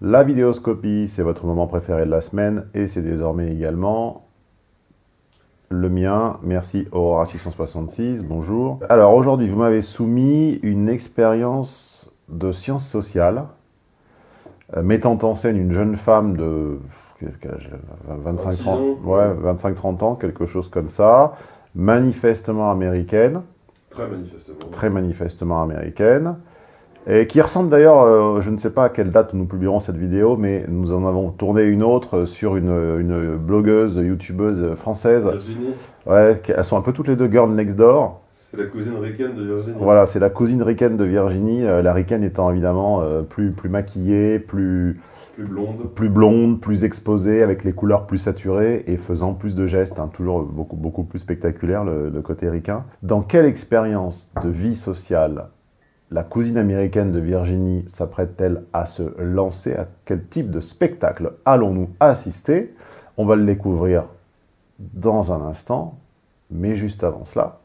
La vidéoscopie, c'est votre moment préféré de la semaine et c'est désormais également le mien. Merci Aurora666, bonjour. Alors aujourd'hui, vous m'avez soumis une expérience de sciences sociales euh, mettant en scène une jeune femme de 25-30 ouais, 25, ans, quelque chose comme ça, manifestement américaine. Très manifestement. Très manifestement américaine. Et qui ressemble d'ailleurs, euh, je ne sais pas à quelle date nous publierons cette vidéo, mais nous en avons tourné une autre sur une, une blogueuse, youtubeuse française. Virginie. Ouais, elles sont un peu toutes les deux girl next door. C'est la cousine ricaine de Virginie. Voilà, c'est la cousine ricaine de Virginie, euh, la ricaine étant évidemment euh, plus, plus maquillée, plus, plus blonde. Plus blonde, plus exposée, avec les couleurs plus saturées et faisant plus de gestes, hein, toujours beaucoup, beaucoup plus spectaculaire le, le côté ricain. Dans quelle expérience de vie sociale la cousine américaine de Virginie s'apprête-t-elle à se lancer? À quel type de spectacle allons-nous assister? On va le découvrir dans un instant, mais juste avant cela,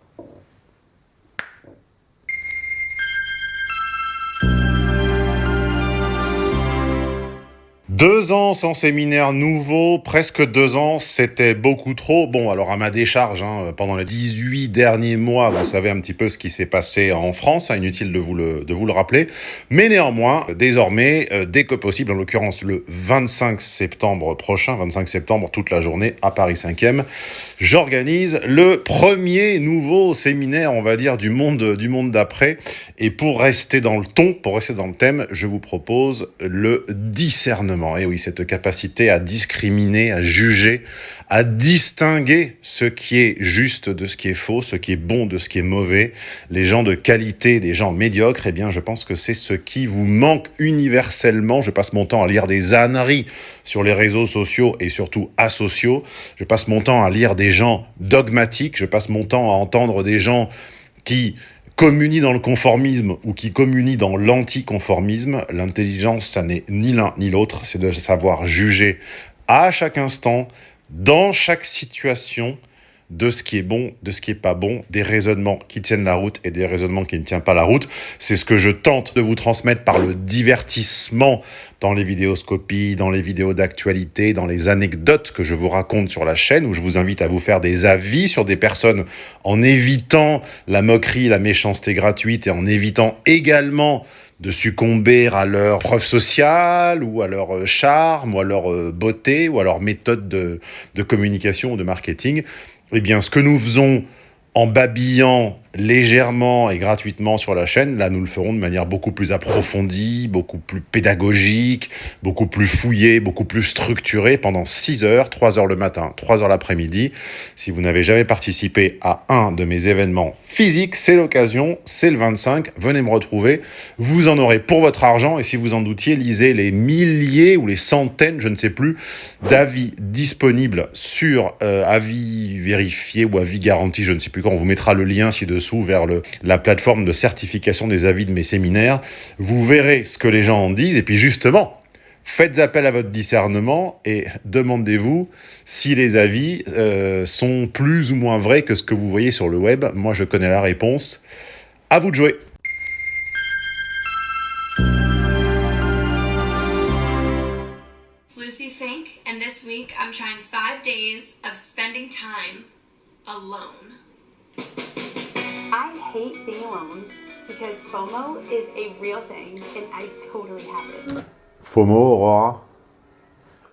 Deux ans sans séminaire nouveau, presque deux ans, c'était beaucoup trop. Bon, alors à ma décharge, hein, pendant les 18 derniers mois, vous savez un petit peu ce qui s'est passé en France, hein, inutile de vous, le, de vous le rappeler. Mais néanmoins, désormais, euh, dès que possible, en l'occurrence le 25 septembre prochain, 25 septembre, toute la journée, à Paris 5e, j'organise le premier nouveau séminaire, on va dire, du monde, du monde d'après. Et pour rester dans le ton, pour rester dans le thème, je vous propose le discernement. Et eh oui, cette capacité à discriminer, à juger, à distinguer ce qui est juste de ce qui est faux, ce qui est bon de ce qui est mauvais, les gens de qualité des gens médiocres, eh bien, je pense que c'est ce qui vous manque universellement. Je passe mon temps à lire des âneries sur les réseaux sociaux et surtout asociaux. Je passe mon temps à lire des gens dogmatiques. Je passe mon temps à entendre des gens qui communie dans le conformisme ou qui communie dans l'anticonformisme, l'intelligence, ça n'est ni l'un ni l'autre, c'est de savoir juger à chaque instant, dans chaque situation, de ce qui est bon, de ce qui est pas bon, des raisonnements qui tiennent la route et des raisonnements qui ne tiennent pas la route. C'est ce que je tente de vous transmettre par le divertissement dans les vidéoscopies, dans les vidéos d'actualité, dans les anecdotes que je vous raconte sur la chaîne, où je vous invite à vous faire des avis sur des personnes en évitant la moquerie, la méchanceté gratuite et en évitant également de succomber à leur preuve sociale ou à leur euh, charme ou à leur euh, beauté ou à leur méthode de, de communication ou de marketing. Eh bien, ce que nous faisons en babillant légèrement et gratuitement sur la chaîne, là nous le ferons de manière beaucoup plus approfondie, beaucoup plus pédagogique, beaucoup plus fouillée, beaucoup plus structurée pendant 6 heures, 3 heures le matin, 3 heures l'après-midi. Si vous n'avez jamais participé à un de mes événements physiques, c'est l'occasion, c'est le 25, venez me retrouver. Vous en aurez pour votre argent et si vous en doutiez, lisez les milliers ou les centaines, je ne sais plus, d'avis disponibles sur euh, avis vérifiés ou avis garantis, je ne sais plus on vous mettra le lien ci-dessous dessous vers la plateforme de certification des avis de mes séminaires. Vous verrez ce que les gens en disent. Et puis justement, faites appel à votre discernement et demandez-vous si les avis euh, sont plus ou moins vrais que ce que vous voyez sur le web. Moi, je connais la réponse. À vous de jouer. Alone. I hate being alone because FOMO is a real thing and I totally have it. FOMO, Aurora?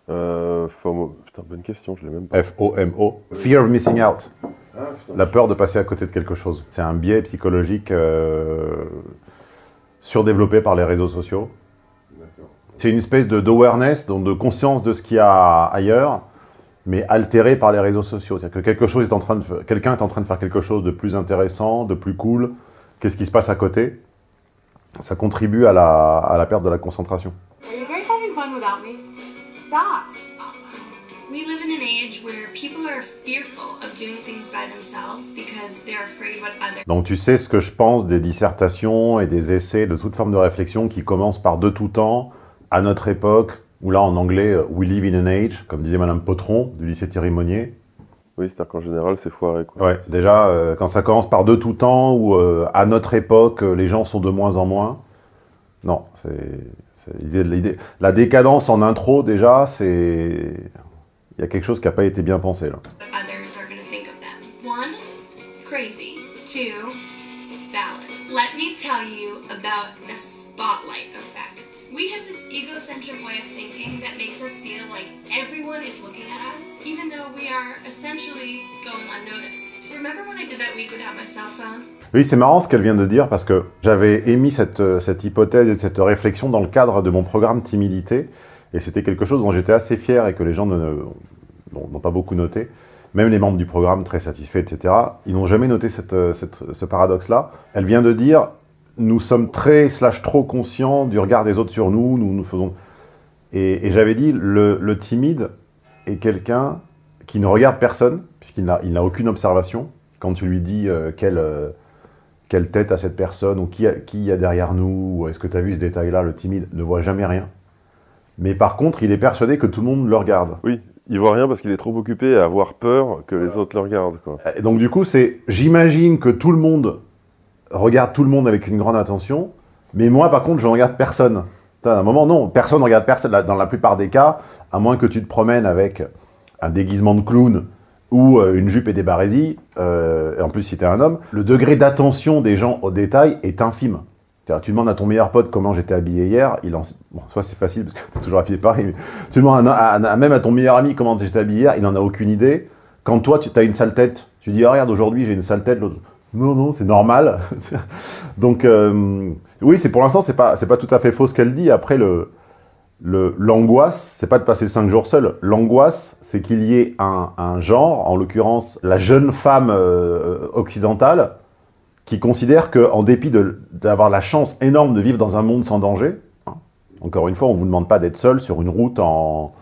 Euh, FOMO, putain, bonne question, je l'ai même pas. F-O-M-O. Fear of missing out. Ah, La peur de passer à côté de quelque chose. C'est un biais psychologique euh, surdéveloppé par les réseaux sociaux. C'est une espèce d'awareness, donc de conscience de ce qu'il y a ailleurs, mais altéré par les réseaux sociaux. C'est-à-dire que quelque chose est en train de, quelqu'un est en train de faire quelque chose de plus intéressant, de plus cool. Qu'est-ce qui se passe à côté? Ça contribue à la, à la perte de la concentration. Donc tu sais ce que je pense des dissertations et des essais de toute forme de réflexion qui commencent par de tout temps, à notre époque, ou là en anglais, euh, We live in an age, comme disait Madame Potron, du lycée Thierry Monnier. Oui, c'est-à-dire qu'en général, c'est foiré. Quoi. Ouais, déjà, euh, quand ça commence par de tout temps, ou euh, à notre époque, les gens sont de moins en moins, non, C'est l'idée de- l'idée- La décadence en intro, déjà, c'est... Il y a quelque chose qui n'a pas été bien pensé, là. what others are going to think of them. One, crazy. Two, valid. Let me tell you about the spotlight effect. We have this egocentric way of thinking that makes us feel like everyone is looking at us, even though we are essentially going unnoticed. Oui, c'est marrant ce qu'elle vient de dire, parce que j'avais émis cette, euh, cette hypothèse et cette réflexion dans le cadre de mon programme Timidité, et c'était quelque chose dont j'étais assez fier et que les gens n'ont pas beaucoup noté. Même les membres du programme, très satisfaits, etc., ils n'ont jamais noté euh, ce paradoxe-là. Elle vient de dire, nous sommes très slash trop conscients du regard des autres sur nous, nous nous faisons... Et, et j'avais dit, le, le timide est quelqu'un qui ne regarde personne, puisqu'il n'a il n'a aucune observation. Quand tu lui dis euh, quelle, euh, quelle tête a cette personne, ou qui, a- qui y a derrière nous, ou est-ce que tu as vu ce détail-là, le timide ne voit jamais rien. Mais par contre, il est persuadé que tout le monde le regarde. Oui, il voit rien parce qu'il est trop occupé à avoir peur que les autres le regardent. Quoi. Et donc du coup, c'est, j'imagine que tout le monde regarde tout le monde avec une grande attention, mais moi, par contre, je ne regarde personne. À un moment, non, personne ne regarde personne. Dans la plupart des cas, à moins que tu te promènes avec un déguisement de clown ou euh, une jupe et des barésies, euh, en plus si t'es un homme, le degré d'attention des gens au détail est infime. Tu demandes à ton meilleur pote comment j'étais habillé hier, il en... Bon, soit c'est facile parce que t'es toujours habillé pareil, mais tu demandes à- même à ton meilleur ami comment j'étais habillé hier, il n'en a aucune idée. Quand toi, tu as une sale tête, tu dis, Ah, regarde, aujourd'hui, j'ai une sale tête, l'autre, non, non, c'est normal. Donc, euh, oui, pour l'instant, c'est pas, pas tout à fait faux ce qu'elle dit. Après, le, le- l'angoisse, c'est pas de passer cinq jours seul. L'angoisse, c'est qu'il y ait un, genre, en l'occurrence, la jeune femme euh, occidentale, qui considère qu'en dépit d'avoir la chance énorme de vivre dans un monde sans danger, hein, encore une fois, on vous demande pas d'être seul sur une route en,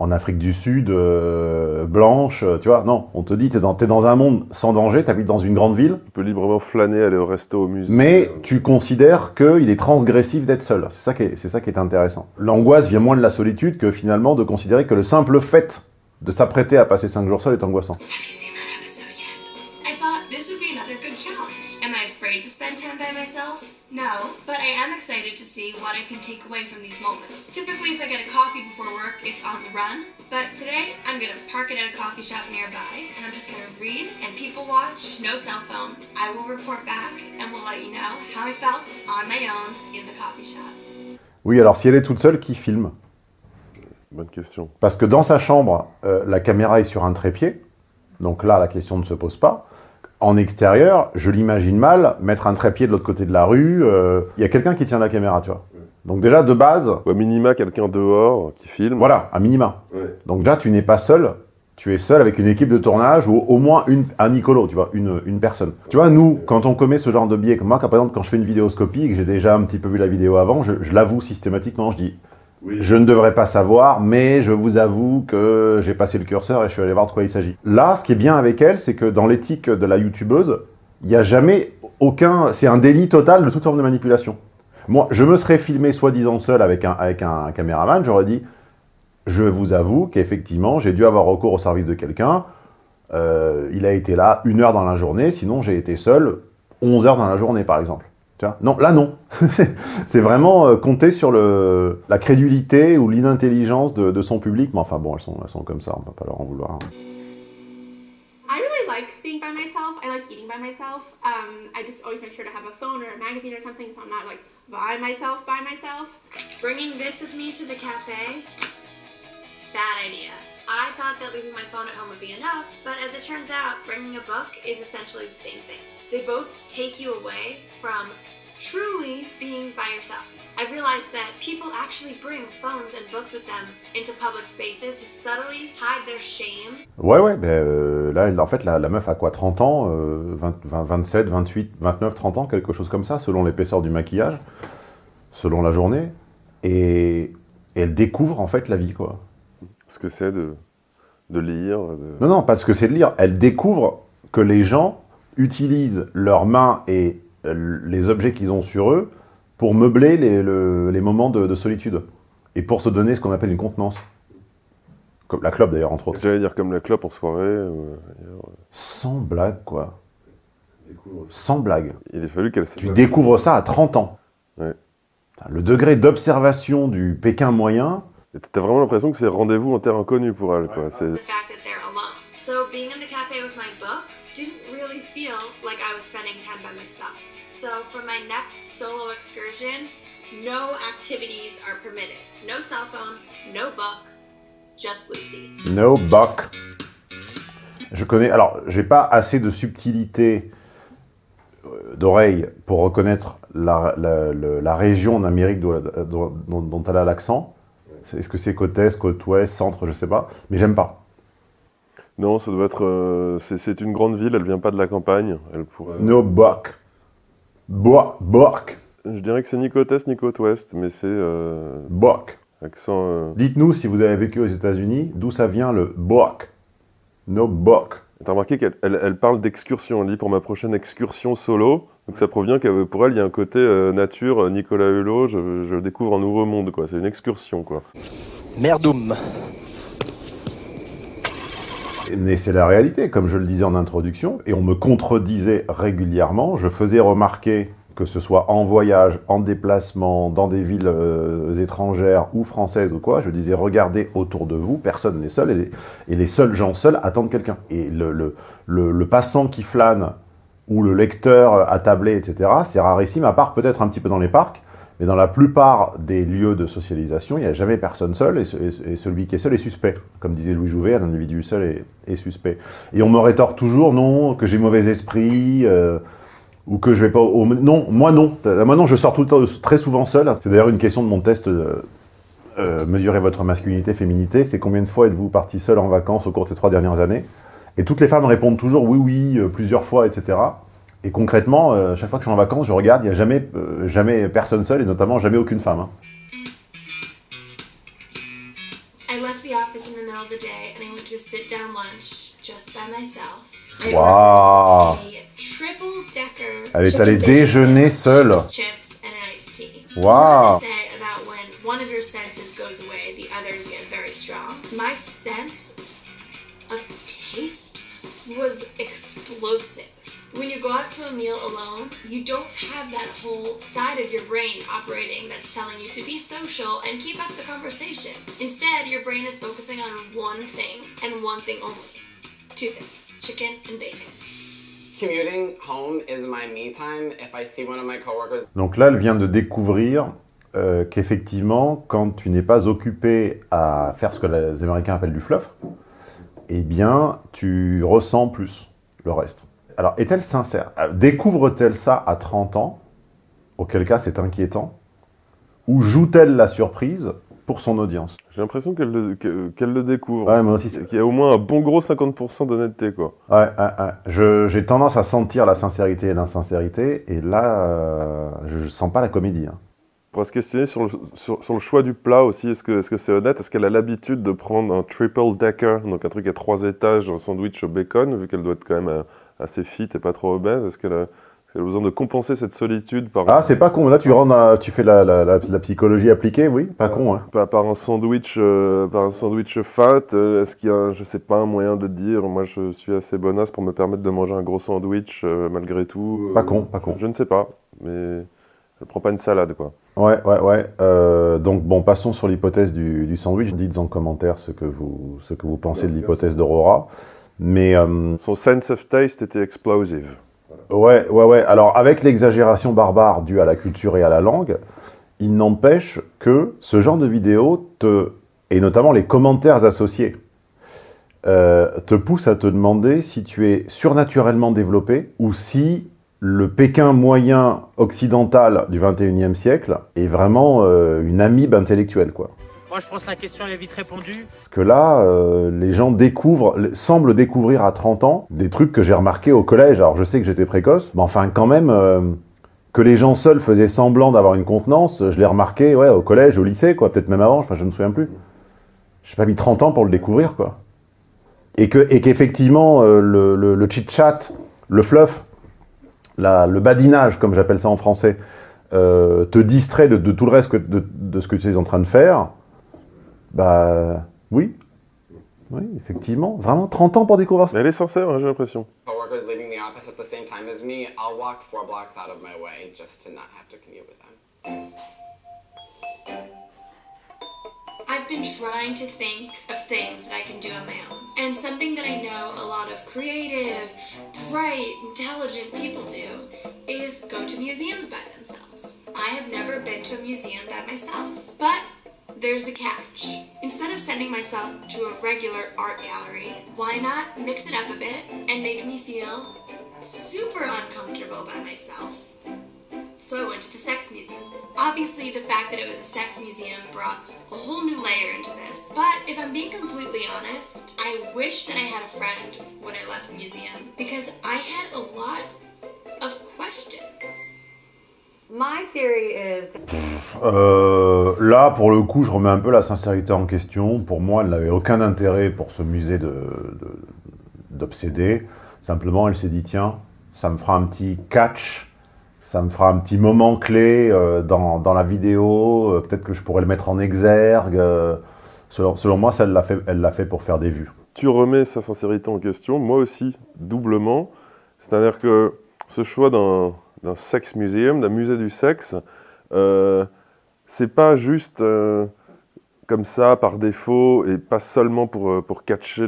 en Afrique du Sud, euh, blanche, euh, tu vois, non, on te dit, t'es dans, t'es dans un monde sans danger, t'habites dans une grande ville, Tu peux librement flâner, aller au resto, au musée. mais tu considères qu'il est transgressif d'être seul. C'est ça, qui est- c'est ça qui est intéressant. L'angoisse vient moins de la solitude que finalement de considérer que le simple fait de s'apprêter à passer 5 jours seul est angoissant. I thought this would be another good challenge. Am I afraid to spend time by myself? No, but I am excited to see what I can take away from these moments. Typically, if I get a coffee before work, it's on the run. But today, I'm gonna park it at a coffee shop nearby, and I'm just gonna read and people watch, no cell phone. I will report back, and we'll let you know how I felt on my own in the coffee shop. Oui, alors si elle est toute seule, qui filme? Bonne question. Parce que dans sa chambre, euh, la caméra est sur un trépied, donc là, la question ne se pose pas. En extérieur, je l'imagine mal, mettre un trépied de l'autre côté de la rue, euh, il y a quelqu'un qui tient la caméra, tu vois. Donc déjà, de base, Ou à minima, quelqu'un dehors qui filme. voilà, à minima. Ouais. Donc déjà, tu n'es pas seul, tu es seul avec une équipe de tournage ou au moins une, un Nicolo, tu vois, une, une personne. Tu vois, nous, quand on commet ce genre de biais, comme moi, quand, par exemple, quand je fais une vidéoscopie et que j'ai déjà un petit peu vu la vidéo avant, je, je l'avoue systématiquement, je dis, je ne devrais pas savoir, mais je vous avoue que j'ai passé le curseur et je suis allé voir de quoi il s'agit. Là, ce qui est bien avec elle, c'est que dans l'éthique de la youtubeuse, il n'y a jamais aucun... C'est un délit total de toute forme de manipulation. Moi, je me serais filmé soi-disant seul avec un, avec un caméraman, j'aurais dit, je vous avoue qu'effectivement, j'ai dû avoir recours au service de quelqu'un. Euh, il a été là une heure dans la journée, sinon j'ai été seul 11 heures dans la journée, par exemple. Tu vois non, là non. c'est vraiment euh, compter sur le, la crédulité ou l'inintelligence de, de son public. Mais enfin bon, elles sont, elles sont comme ça, on peut pas leur en vouloir. I really like being by myself. I like eating by myself. Um, I just always make sure to have a phone or a magazine or something so I'm not like by myself, by myself. Bringing this with me to the cafe? Bad idea. I thought that leaving my phone at home would be enough, but as it turns out, bringing a book is essentially the same thing. They both take you away from truly being by yourself. I've realized that people actually bring phones and books with them into public spaces to subtly hide their shame Ouais, ouais, ben, euh, là, en fait, la, la meuf a quoi 30 ans euh, 20, 20, 27, 28, 29, 30 ans, quelque chose comme ça, selon l'épaisseur du maquillage, selon la journée. Et, et elle découvre, en fait, la vie, quoi. Ce que c'est de, de lire. De... Non, non, pas ce que c'est de lire. Elle découvre que les gens utilisent leurs mains et euh, les objets qu'ils ont sur eux pour meubler les, le- les moments de, de solitude. Et pour se donner ce qu'on appelle une contenance. Comme la clope, d'ailleurs, entre autres. J'allais dire comme la clope en soirée. ailleurs. Sans blague, quoi. Sans blague. Il a fallu qu'elle Tu découvres ça à 30 ans. Ouais. Le degré d'observation du Pékin moyen... T'as vraiment l'impression que c'est rendez-vous en terre inconnue pour elle, quoi. So for my next solo excursion, no activities are permitted. No cell phone, no book, just Lucy. No buck. Je connais... Alors, j'ai pas assez de subtilité euh, d'oreille pour reconnaître la, la, la, la région d'Amérique dont, dont, dont elle a l'accent. Est-ce que c'est côte est, côte ouest, centre, je sais pas. Mais j'aime pas. Non, ça doit être... Euh, c'est une grande ville, elle vient pas de la campagne. Elle pourrait... No buck. Bo Bork. Je dirais que c'est ni côte est, ni côte ouest, mais c'est... Euh. Accent... Euh... Dites-nous, si vous avez vécu aux États-Unis, d'où ça vient le Bork. No buck. T'as remarqué qu'elle elle, elle parle d'excursion. Elle dit pour ma prochaine excursion solo. Donc ça provient que pour elle, il y a un côté euh, nature, Nicolas Hulot, je, je, découvre un nouveau monde, quoi. C'est une excursion, quoi. Merdoum. Mais c'est la réalité, comme je le disais en introduction, et on me contredisait régulièrement. Je faisais remarquer que ce soit en voyage, en déplacement, dans des villes euh, étrangères ou françaises ou quoi, je disais regardez autour de vous, personne n'est seul, et les, seuls gens seuls attendent quelqu'un. Et le, le, le, le, passant qui flâne, ou le lecteur attablé, etc., c'est rarissime, à part peut-être un petit peu dans les parcs, mais dans la plupart des lieux de socialisation, il n'y a jamais personne seul, et, ce, et, celui qui est seul est suspect. Comme disait Louis Jouvet, un individu seul est, suspect. Et on me rétorque toujours, non, que j'ai mauvais esprit, euh, ou que je vais pas... Non, moi non. Moi non, je sors tout le temps, très souvent seul. C'est d'ailleurs une question de mon test, euh, euh, mesurer votre masculinité, féminité, c'est combien de fois êtes-vous parti seul en vacances au cours de ces trois dernières années? Et toutes les femmes répondent toujours oui, oui, euh, plusieurs fois, etc. Et concrètement, euh, chaque fois que je suis en vacances, je regarde, il n'y a jamais, euh, jamais personne seul, et notamment jamais aucune femme. Hein. I left the office in the middle of the day and I went to a sit-down lunch just by myself. Wow. Elle est allée déjeuner seule. Wow. My sense of taste was explosive. When you go out to a meal alone, you don't have that whole side of your brain operating that's telling you to be social and keep up the conversation. Instead, your brain is focusing on one thing and one thing only. Two things, chicken and bacon. Commuting home is my me time if I see one of my coworkers. Donc là, elle vient de découvrir euh, qu'effectivement, quand tu n'es pas occupé à faire ce que les Américains appellent du fluff, eh bien, tu ressens plus le reste. Alors, est-elle sincère? Euh, Découvre-t-elle ça à 30 ans Auquel cas, c'est inquiétant? Ou joue-t-elle la surprise pour son audience? J'ai l'impression qu'elle le, qu le, découvre. Ouais, moi aussi. Qu'il y a au moins un bon gros 50% d'honnêteté, quoi. Ouais, ouais, ouais. J'ai tendance à sentir la sincérité et l'insincérité, et là, euh, je sens pas la comédie. Hein. On pourrait se questionner sur le, sur, sur le choix du plat aussi. Est-ce que c'est -ce c'est honnête? Est-ce qu'elle a l'habitude de prendre un triple decker, donc un truc à trois étages, un sandwich au bacon, vu qu'elle doit être quand même euh, assez fit et pas trop obèse Est-ce qu'elle a, a, besoin de compenser cette solitude par... Ah, c'est pas con. Là, tu, rentres à, tu fais la, la, la, la, psychologie appliquée, oui. Pas euh, con, hein. Par, par un sandwich, euh, par un sandwich fat, euh, est-ce qu'il y a, je sais pas, un moyen de dire, moi, je suis assez bonasse pour me permettre de manger un gros sandwich euh, malgré tout Pas con, pas con. Je ne sais pas, mais elle prend pas une salade, quoi. Ouais, ouais, ouais. Euh, donc, bon, passons sur l'hypothèse du, du, sandwich. Dites en commentaire ce que vous, ce que vous pensez de l'hypothèse d'Aurora. Mais... Euh, Son sense of taste était explosive. Ouais, ouais, ouais. Alors, avec l'exagération barbare due à la culture et à la langue, il n'empêche que ce genre de vidéo te... et notamment les commentaires associés, euh, te poussent à te demander si tu es surnaturellement développé ou si le Pékin moyen occidental du 21e siècle est vraiment euh, une amibe intellectuelle, quoi. Moi, je pense que la question est vite répondue. Parce que là, euh, les gens découvrent, semblent découvrir à 30 ans des trucs que j'ai remarqués au collège. Alors, je sais que j'étais précoce, mais enfin, quand même, euh, que les gens seuls faisaient semblant d'avoir une contenance, je l'ai remarqué, ouais, au collège, au lycée, quoi, peut-être même avant, enfin, je ne me souviens plus. J'ai pas mis 30 ans pour le découvrir, quoi. Et qu'effectivement, et euh, le, le, le chit-chat, le fluff, le badinage, comme j'appelle ça en français, te distrait de, tout le reste que, de, ce que tu es en train de faire, bah oui. Oui, effectivement. Vraiment 30 ans pour découvrir ça. Elle est sincère, hein, j'ai l'impression. Coworkers leaving the office at the same time as me, I'll walk four blocks out of my way just to not have to commute with them. I've been trying to think of things that I can do on my own. And something that I know a lot of creative, bright, intelligent people do is go to museums by themselves. I have never been to a museum by myself. But there's a catch. Instead of sending myself to a regular art gallery, why not mix it up a bit and make me feel super uncomfortable by myself? So I went to the sex museum. Obviously, the fact that it was a sex museum brought a whole new layer into this. But if I'm being completely honest, I wish that I had a friend when I left the museum because I had a lot of questions. My theory is Euh, là, pour le coup, je remets un peu la sincérité en question. Pour moi, elle n'avait aucun intérêt pour ce musée de- de- d'obsédés. Simplement, elle s'est dit, tiens, ça me fera un petit catch, ça me fera un petit moment clé euh, dans, dans la vidéo, euh, peut-être que je pourrais le mettre en exergue. selon, selon moi, ça, elle l'a fait, elle l'a fait pour faire des vues. Tu remets sa sincérité en question, moi aussi, doublement. C'est-à-dire que ce choix d'un d'un sex museum, d'un musée du sexe, euh, c'est pas juste euh, comme ça, par défaut, et pas seulement pour, euh, catcher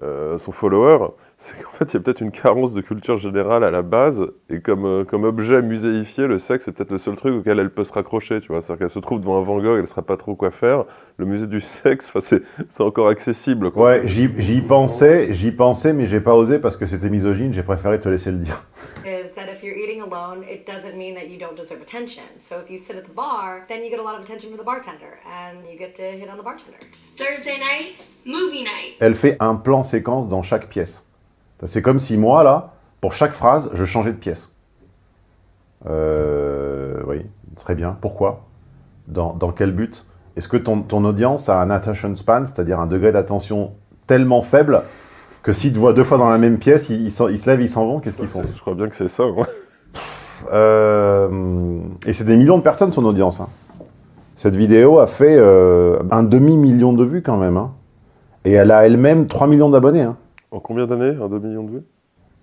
son follower. C'est qu'en fait, il y a peut-être une carence de culture générale à la base, et comme, euh, comme objet muséifié, le sexe, c'est peut-être le seul truc auquel elle peut se raccrocher, tu vois. C'est-à-dire qu'elle se trouve devant un Van Gogh, elle ne saura pas trop quoi faire. Le musée du sexe, enfin, c'est c'est encore accessible. quoi. Ouais, j'y j'y pensais, j'y pensais, mais j'ai pas osé parce que c'était misogyne, j'ai préféré te laisser le dire. is that if you're eating alone, it doesn't mean that you don't deserve attention. So if you sit at the bar, then you get a lot of attention from the bartender, and you get to hit on the bartender. Thursday night, movie night. Elle fait un plan séquence dans chaque pièce. C'est comme si moi, là, pour chaque phrase, je changeais de pièce. Euh, oui, très bien. Pourquoi? Dans, dans quel but? Est-ce que ton, ton audience a un attention span, c'est-à-dire un degré d'attention tellement faible que s'ils te voient deux fois dans la même pièce, ils, ils s'en- ils se lèvent, ils s'en vont, qu'est-ce qu'ils font? Je crois bien que c'est ça. Euh, Et c'est des millions de personnes, son audience. hein. Cette vidéo a fait euh, un demi-million de vues quand même. hein. Et elle a elle-même 3 millions d'abonnés. hein. En combien d'années Un demi-million de vues?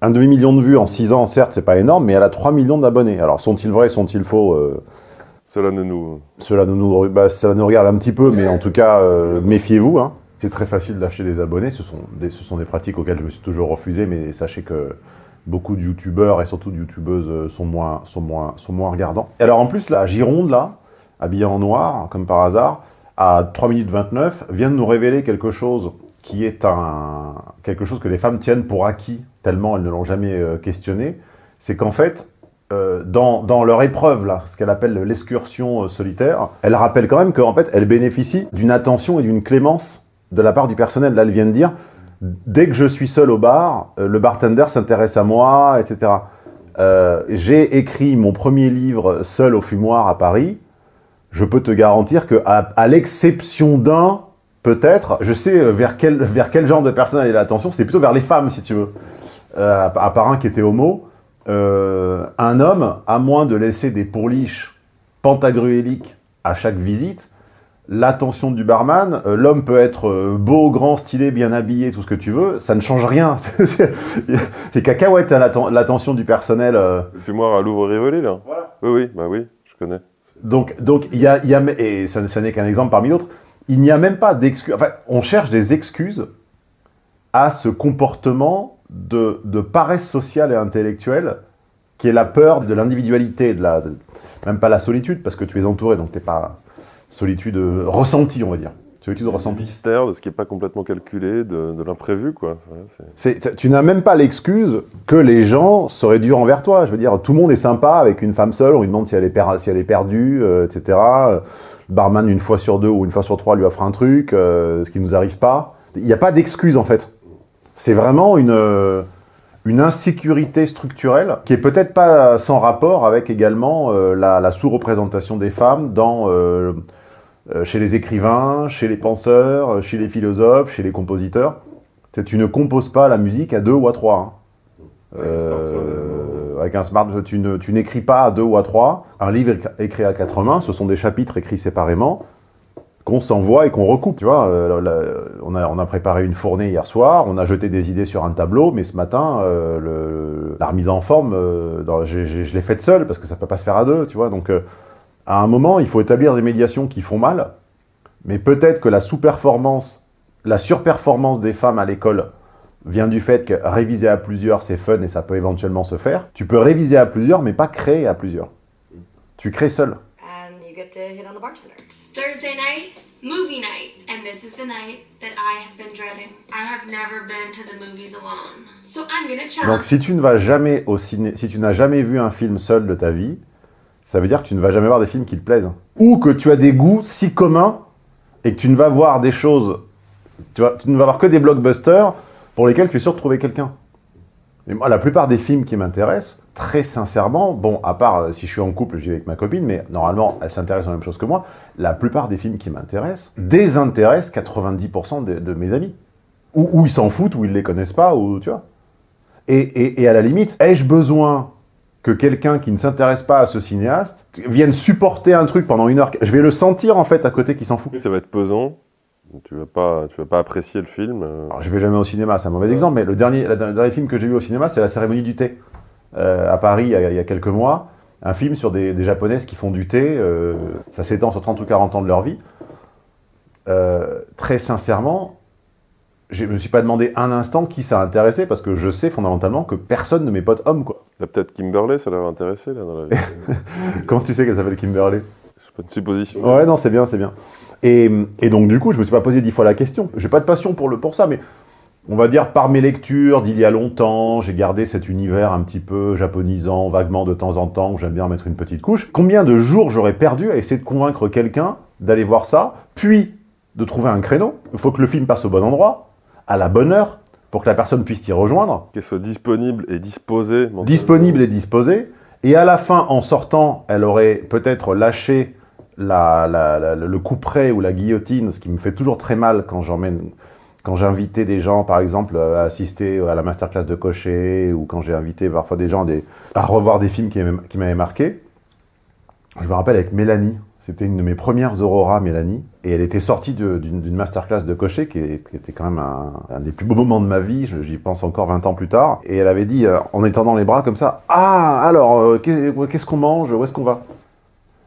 Un demi-million de vues en 6 ans, certes, c'est pas énorme, mais elle a 3 millions d'abonnés. Alors, sont-ils vrais, sont-ils faux euh, Cela ne nous... cela, nous, nous, bah, cela nous regarde un petit peu, mais en tout cas, euh, méfiez-vous. hein. C'est très facile d'acheter des abonnés. Ce sont des, ce sont des pratiques auxquelles je me suis toujours refusé, mais sachez que beaucoup de youtubeurs et surtout de youtubeuses euh, sont moins, sont, moins, sont moins regardants. Et alors, en plus, la Gironde, là, habillée en noir, comme par hasard, à 3 minutes 29, vient de nous révéler quelque chose qui est un, quelque chose que les femmes tiennent pour acquis, tellement elles ne l'ont jamais euh, questionné. C'est qu'en fait, euh, dans, dans leur épreuve, là, ce qu'elle appelle l'excursion euh, solitaire, elle rappelle quand même qu'en fait, elle bénéficie d'une attention et d'une clémence de la part du personnel. Là, elle vient de dire, dès que je suis seul au bar, euh, le bartender s'intéresse à moi, etc. J'ai écrit mon premier livre seul au fumoir à Paris. Je peux te garantir que, à l'exception d'un, peut-être, je sais euh, vers quel, vers quel genre de personne aller l'attention. C'était plutôt vers les femmes, si tu veux. Euh, à, part un qui était homo. Euh, un homme, à moins de laisser des pourliches pentagruéliques à chaque visite, l'attention du barman, euh, l'homme peut être beau, grand, stylé, bien habillé, tout ce que tu veux, ça ne change rien. C'est- cacahuète hein, l'atten- l'attention du personnel. Le fumoir à Louvre-Rivoli, là Oui, oui, bah oui, je connais. Donc, donc il y a, il y a- et ça, ça n'est qu'un exemple parmi d'autres, il n'y a même pas d'excuses. Enfin, on cherche des excuses à ce comportement de, paresse sociale et intellectuelle qui est la peur de l'individualité, même pas la solitude, parce que tu es entouré, donc t'es pas solitude euh, ressentie, on va dire. Solitude Du ressentie. mystère, de ce qui n'est pas complètement calculé, de, de l'imprévu, quoi. Ouais, tu n'as même pas l'excuse que les gens seraient durs envers toi. Je veux dire, tout le monde est sympa avec une femme seule, on lui demande si elle est, per- si elle est perdue, euh, etc. Le barman, une fois sur deux ou une fois sur trois, lui offre un truc, euh, ce qui nous arrive pas. Il n'y a pas d'excuse, en fait. C'est vraiment une, euh, une insécurité structurelle qui est peut-être pas sans rapport avec également euh, la, la sous-représentation des femmes dans, euh, chez les écrivains, chez les penseurs, euh, chez les philosophes, chez les compositeurs. Tu ne composes pas la musique à deux ou à trois. hein. Avec un smartphone, Euh, avec un smartphone, tu ne- n'écris pas à deux ou à trois. Un livre écri- écrit à quatre mains, ce sont des chapitres écrits séparément qu'on s'envoie et qu'on recoupe. Tu vois, euh, on, a, on a préparé une fournée hier soir, on a jeté des idées sur un tableau, mais ce matin, euh, le- la remise en forme, euh, dans- j'ai- je l'ai faite seule parce que ça peut pas se faire à deux, tu vois. Donc, euh, à un moment, il faut établir des médiations qui font mal, Mais peut-être que la sous-performance, la surperformance des femmes à l'école vient du fait que réviser à plusieurs, c'est fun et ça peut éventuellement se faire. Tu peux réviser à plusieurs, mais pas créer à plusieurs. Tu crées seul. And you get to hit on the bartender. Thursday night, movie night. And this is the night that I have been dreading. I have never been to the movies alone. So I'm gonna Donc si tu ne vas jamais au ciné, si tu n'as jamais vu un film seul de ta vie, ça veut dire que tu ne vas jamais voir des films qui te plaisent. Ou que tu as des goûts si communs et que tu ne vas voir des choses, tu, ne vas voir que des blockbusters pour lesquels tu es sûr de trouver quelqu'un. Et moi, la plupart des films qui m'intéressent, très sincèrement, bon, à part euh, si je suis en couple, j'y vais avec ma copine, mais normalement, elle s'intéresse aux mêmes choses que moi, la plupart des films qui m'intéressent désintéressent 90% de, mes amis. Ou, ils s'en foutent, ou ils les connaissent pas, ou tu vois. Et à la limite, ai-je besoin que quelqu'un qui ne s'intéresse pas à ce cinéaste vienne supporter un truc pendant une heure Je vais le sentir en fait à côté qui s'en fout. Ça va être pesant. Tu vas pas, tu vas pas apprécier le film. euh. Alors, je vais jamais au cinéma, c'est un mauvais exemple, mais le dernier, le dernier film que j'ai vu au cinéma, c'est La cérémonie du thé, euh, à Paris, il y, a, il y a quelques mois. Un film sur des, des japonaises qui font du thé, euh, ça s'étend sur 30 ou 40 ans de leur vie. Euh, très sincèrement, je me suis pas demandé un instant qui ça intéressait, parce que je sais fondamentalement que personne de mes potes hommes, quoi. Peut-être Kimberley, ça l'avait intéressé là, dans la vie. Comment tu sais qu'elle s'appelle Kimberly C'est pas une supposition. Ouais, non, c'est bien, c'est bien. Et, et donc, du coup, je me suis pas posé dix fois la question. J'ai pas de passion pour, le, pour ça, mais on va dire par mes lectures d'il y a longtemps, j'ai gardé cet univers un petit peu japonisant, vaguement de temps en temps, où j'aime bien mettre une petite couche. Combien de jours j'aurais perdu à essayer de convaincre quelqu'un d'aller voir ça, puis de trouver un créneau? Il faut que le film passe au bon endroit, à la bonne heure, pour que la personne puisse t'y rejoindre Qu'elle soit disponible et disposée. mentalement. disponible et disposée. Et à la fin, en sortant, elle aurait peut-être lâché la, la- la- le couperet ou la guillotine, ce qui me fait toujours très mal quand j'emmène, quand invité des gens, par exemple, à assister à la masterclass de Cochet, ou quand j'ai invité parfois des gens à des- à revoir des films qui m'avaient marqué. Je me rappelle avec Mélanie, c'était une de mes premières Aurora, Mélanie, et elle était sortie d'une masterclass de Cochet, qui, était quand même un, des plus beaux moments de ma vie, j'y pense encore 20 ans plus tard, et elle avait dit, euh, en étendant les bras comme ça, « Ah, alors, euh, qu'est- qu'est-ce qu'on mange? Où est-ce qu'on va ?»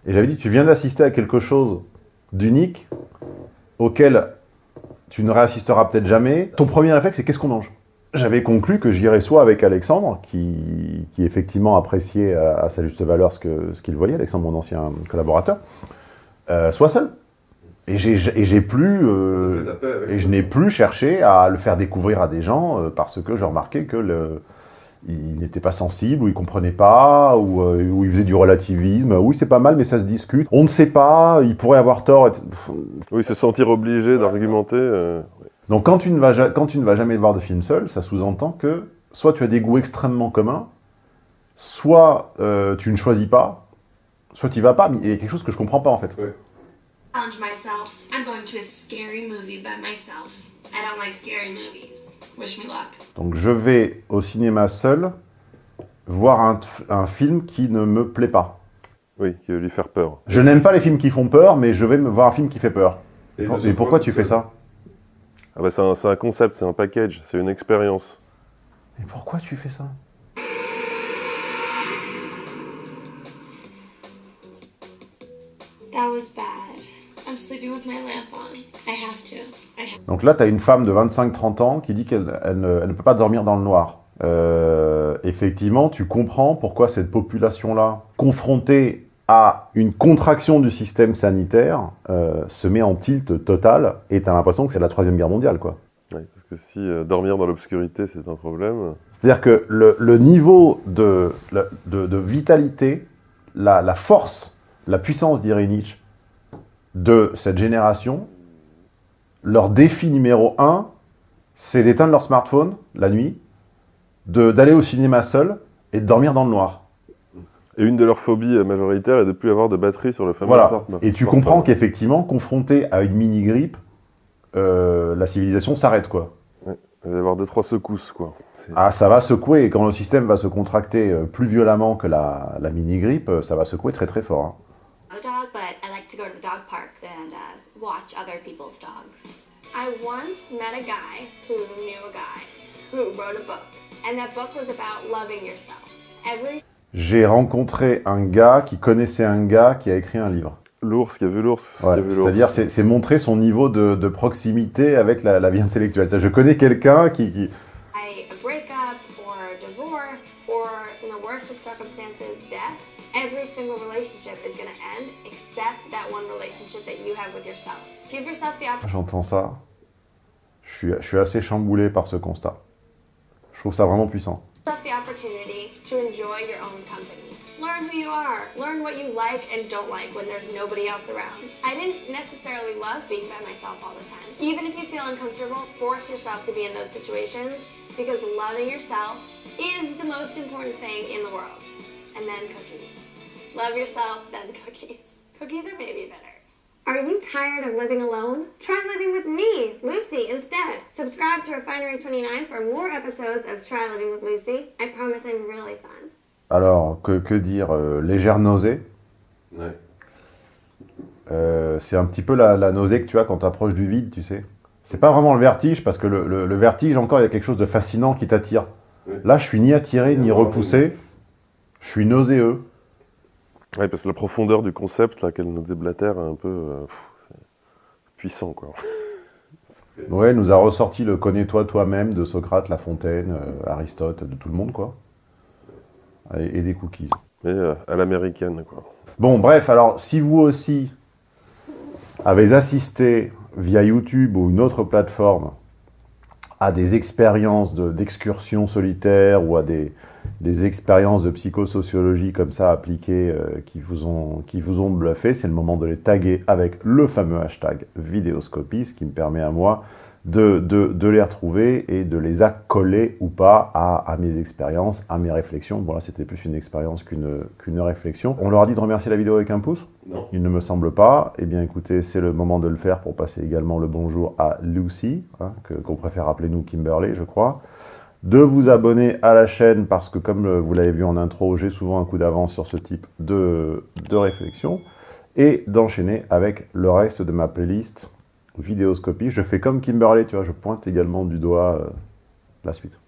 Et j'avais dit, tu viens d'assister à quelque chose d'unique, auquel tu ne réassisteras peut-être jamais. Ton premier réflexe, c'est qu'est-ce qu'on mange? J'avais conclu que j'irais soit avec Alexandre, qui, qui effectivement appréciait à, à sa juste valeur ce que- ce qu'il voyait, Alexandre, mon ancien collaborateur, euh, soit seul. Et j'ai et j'ai plus... euh, et je n'ai plus cherché à le faire découvrir à des gens euh, parce que je remarquais que le, il n'était pas sensible, ou il comprenait pas, ou, euh, ou il faisait du relativisme. Oui, c'est pas mal, mais ça se discute. On ne sait pas, il pourrait avoir tort. Oui, se sentir obligé d'argumenter. euh, Donc quand tu, ne vas, ja- quand tu ne vas jamais voir de film seul, ça sous-entend que soit tu as des goûts extrêmement communs, soit euh, tu ne choisis pas, soit tu y vas pas. Mais il y a quelque chose que je comprends pas en fait. Luck. Donc je vais au cinéma seul voir un, un film qui ne me plaît pas. Oui, qui veut lui faire peur. Je n'aime pas les films qui font peur, mais je vais me voir un film qui fait peur. Et, pourquoi tu fais ça? Ah bah c'est un, concept, c'est un package, c'est une expérience. Et pourquoi tu fais ça? That was bad. I'm sleeping with my lamp on. I have to. I have Donc là, tu as une femme de 25-30 ans qui dit qu'elle elle ne, elle ne peut pas dormir dans le noir. Euh, effectivement, tu comprends pourquoi cette population-là, confrontée à une contraction du système sanitaire, euh, se met en tilt total et tu as l'impression que c'est la Troisième Guerre mondiale. quoi. Ouais, parce que si euh, dormir dans l'obscurité c'est un problème, C'est-à-dire que le, le niveau de, de, de vitalité, la, la force, la puissance, dirait Nietzsche, de cette génération, leur défi numéro un, c'est d'éteindre leur smartphone la nuit, d'aller au cinéma seul et de dormir dans le noir. Et une de leurs phobies majoritaires est de ne plus avoir de batterie sur le fameux Voilà. smartphone. Et tu comprends qu'effectivement, confronté à une mini-grippe, euh, la civilisation s'arrête, quoi. Il va y avoir deux, trois secousses, quoi. Ah, ça va secouer, et quand le système va se contracter euh, plus violemment que la, la mini-grippe, euh, ça va secouer très très fort. hein. a dog, but I like to go to the dog park and watch other people's dogs. I once met a guy who knew a guy who wrote a book, and that book was about loving yourself. Every J'ai rencontré un gars qui connaissait un gars qui a écrit un livre. L'ours, qui a vu l'ours. Ouais, C'est-à-dire, c'est montrer son niveau de, de proximité avec la, la, vie intellectuelle. Ça, je connais quelqu'un qui, qui... A breakup or divorce or, in the worst of circumstances, death. Every single relationship is going to end except that one relationship that you have with yourself. Give yourself the opportunity. J'entends ça. Je suis, je suis assez chamboulé par ce constat. Je trouve ça vraiment puissant. The opportunity to enjoy your own company. Learn who you are. Learn what you like and don't like when there's nobody else around. I didn't necessarily love being by myself all the time. Even if you feel uncomfortable, force yourself to be in those situations because loving yourself is the most important thing in the world. And then cookies. Love yourself, then cookies. Cookies are maybe better. Are you tired of living alone? Try living with me, Lucy, instead. Subscribe to Refinery 29 for more episodes of Try Living with Lucy. I promise I'm really fun. Alors, que, que dire euh, Légère nausée? Ouais. Euh, c'est un petit peu la, la, nausée que tu as quand tu approches du vide, tu sais. C'est pas vraiment le vertige, parce que le, le, le, vertige, encore, il y a quelque chose de fascinant qui t'attire. Ouais. Là, je suis ni attiré, ni repoussé. Je suis nauséeux. Oui, parce que la profondeur du concept, là, qu'elle nous déblatère, un peu euh, puissant, quoi. Ouais, nous a ressorti le connais-toi toi-même de Socrate, La Fontaine, euh, Aristote, de tout le monde, quoi. Et, et des cookies. Mais euh, à l'américaine, quoi. Bon, bref, alors, si vous aussi avez assisté via YouTube ou une autre plateforme à des expériences d'excursion de, solitaire ou à des, des expériences de psychosociologie comme ça appliquées euh, qui, vous ont, qui vous ont bluffé, c'est le moment de les taguer avec le fameux hashtag vidéoscopie, ce qui me permet à moi de, de, de les retrouver et de les accoler ou pas à, à mes expériences, à mes réflexions. Bon là c'était plus une expérience qu'une qu'une réflexion. On leur a dit de remercier la vidéo avec un pouce? Non. Il ne me semble pas. Eh bien écoutez, c'est le moment de le faire pour passer également le bonjour à Lucy, hein, qu'on préfère appeler nous Kimberley je crois de vous abonner à la chaîne parce que comme vous l'avez vu en intro, j'ai souvent un coup d'avance sur ce type de, de réflexion et d'enchaîner avec le reste de ma playlist vidéoscopie. Je fais comme Kimberley, tu vois, je pointe également du doigt euh, la suite.